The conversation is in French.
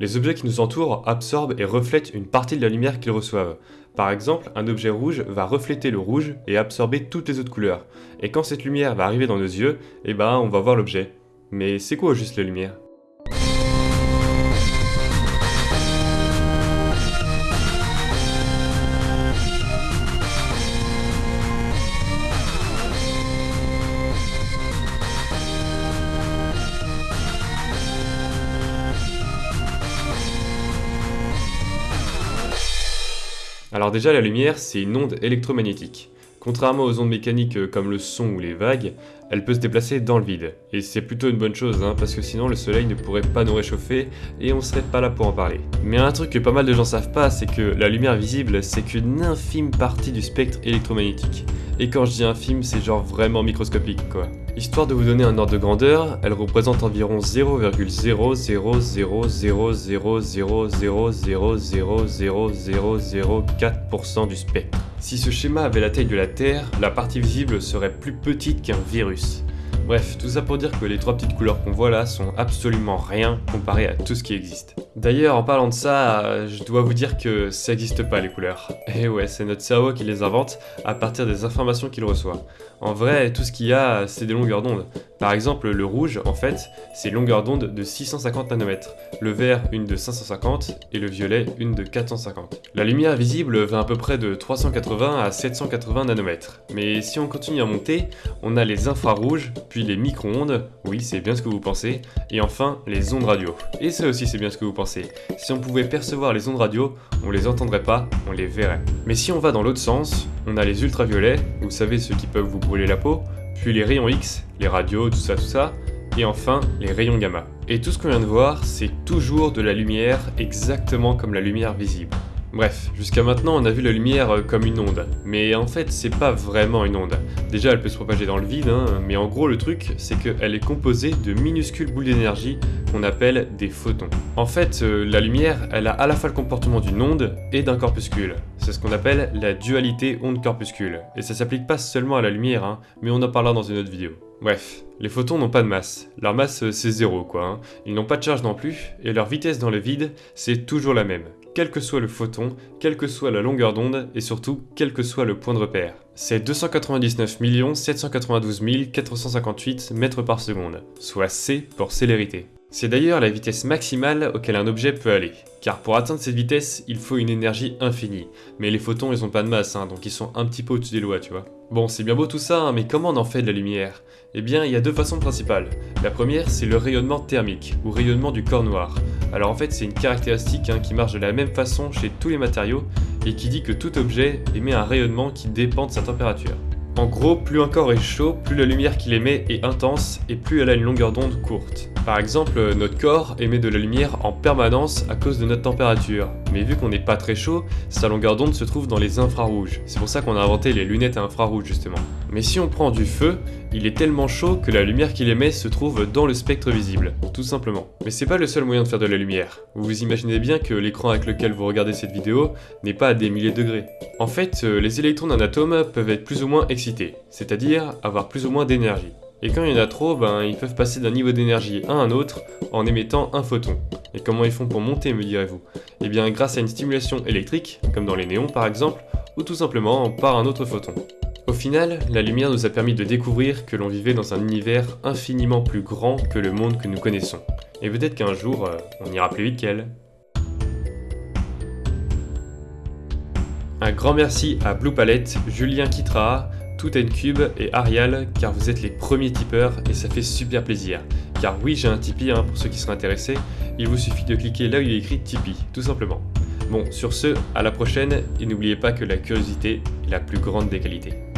Les objets qui nous entourent absorbent et reflètent une partie de la lumière qu'ils reçoivent. Par exemple, un objet rouge va refléter le rouge et absorber toutes les autres couleurs. Et quand cette lumière va arriver dans nos yeux, eh ben on va voir l'objet. Mais c'est quoi juste la lumière? Alors déjà, la lumière, c'est une onde électromagnétique. Contrairement aux ondes mécaniques euh, comme le son ou les vagues, elle peut se déplacer dans le vide. Et c'est plutôt une bonne chose, hein, parce que sinon le soleil ne pourrait pas nous réchauffer et on serait pas là pour en parler. Mais un truc que pas mal de gens savent pas, c'est que la lumière visible, c'est qu'une infime partie du spectre électromagnétique. Et quand je dis infime, c'est genre vraiment microscopique quoi. Histoire de vous donner un ordre de grandeur, elle représente environ 0,0000000000004% du spectre. Si ce schéma avait la taille de la Terre, la partie visible serait plus petite qu'un virus. Bref, tout ça pour dire que les trois petites couleurs qu'on voit là sont absolument rien comparé à tout ce qui existe. D'ailleurs, en parlant de ça, je dois vous dire que ça n'existe pas les couleurs. Et ouais, c'est notre cerveau qui les invente à partir des informations qu'il reçoit. En vrai, tout ce qu'il y a, c'est des longueurs d'onde. Par exemple, le rouge, en fait, c'est longueur d'onde de 650 nanomètres, le vert une de 550 et le violet une de 450. La lumière visible va à peu près de 380 à 780 nanomètres. Mais si on continue à monter, on a les infrarouges, puis les micro-ondes, oui c'est bien ce que vous pensez, et enfin les ondes radio. Et ça aussi c'est bien ce que vous pensez. Si on pouvait percevoir les ondes radio, on les entendrait pas, on les verrait. Mais si on va dans l'autre sens, on a les ultraviolets, vous savez ceux qui peuvent vous brûler la peau, puis les rayons X, les radios, tout ça, tout ça, et enfin les rayons gamma. Et tout ce qu'on vient de voir, c'est toujours de la lumière exactement comme la lumière visible. Bref, jusqu'à maintenant on a vu la lumière euh, comme une onde, mais en fait c'est pas vraiment une onde. Déjà elle peut se propager dans le vide, hein, mais en gros le truc c'est qu'elle est composée de minuscules boules d'énergie qu'on appelle des photons. En fait euh, la lumière elle a à la fois le comportement d'une onde et d'un corpuscule. C'est ce qu'on appelle la dualité onde-corpuscule, et ça s'applique pas seulement à la lumière, hein, mais on en parlera dans une autre vidéo. Bref, les photons n'ont pas de masse. Leur masse euh, c'est zéro quoi. Hein. Ils n'ont pas de charge non plus, et leur vitesse dans le vide c'est toujours la même quel que soit le photon, quelle que soit la longueur d'onde et surtout quel que soit le point de repère. C'est 299 792 458 mètres par seconde, soit c pour célérité. C'est d'ailleurs la vitesse maximale auquel un objet peut aller, car pour atteindre cette vitesse, il faut une énergie infinie. Mais les photons, ils ont pas de masse, hein, donc ils sont un petit peu au-dessus des lois, tu vois. Bon, c'est bien beau tout ça, hein, mais comment on en fait de la lumière? Eh bien, il y a deux façons principales. La première, c'est le rayonnement thermique, ou rayonnement du corps noir. Alors en fait, c'est une caractéristique hein, qui marche de la même façon chez tous les matériaux, et qui dit que tout objet émet un rayonnement qui dépend de sa température. En gros, plus un corps est chaud, plus la lumière qu'il émet est intense et plus elle a une longueur d'onde courte. Par exemple, notre corps émet de la lumière en permanence à cause de notre température. Mais vu qu'on n'est pas très chaud, sa longueur d'onde se trouve dans les infrarouges. C'est pour ça qu'on a inventé les lunettes à infrarouges justement. Mais si on prend du feu, il est tellement chaud que la lumière qu'il émet se trouve dans le spectre visible, tout simplement. Mais c'est pas le seul moyen de faire de la lumière. Vous vous imaginez bien que l'écran avec lequel vous regardez cette vidéo n'est pas à des milliers de degrés. En fait, euh, les électrons d'un atome peuvent être plus ou moins excités, c'est-à-dire avoir plus ou moins d'énergie. Et quand il y en a trop, ben, ils peuvent passer d'un niveau d'énergie à un autre en émettant un photon. Et comment ils font pour monter, me direz-vous? Eh bien grâce à une stimulation électrique, comme dans les néons par exemple, ou tout simplement par un autre photon. Au final, la lumière nous a permis de découvrir que l'on vivait dans un univers infiniment plus grand que le monde que nous connaissons. Et peut-être qu'un jour, euh, on ira plus vite qu'elle. Un grand merci à Blue Palette, Julien Kitra, Cube et Arial car vous êtes les premiers tipeurs et ça fait super plaisir. Car oui, j'ai un Tipeee hein, pour ceux qui seraient intéressés, il vous suffit de cliquer là où il est écrit Tipeee, tout simplement. Bon, sur ce, à la prochaine et n'oubliez pas que la curiosité est la plus grande des qualités.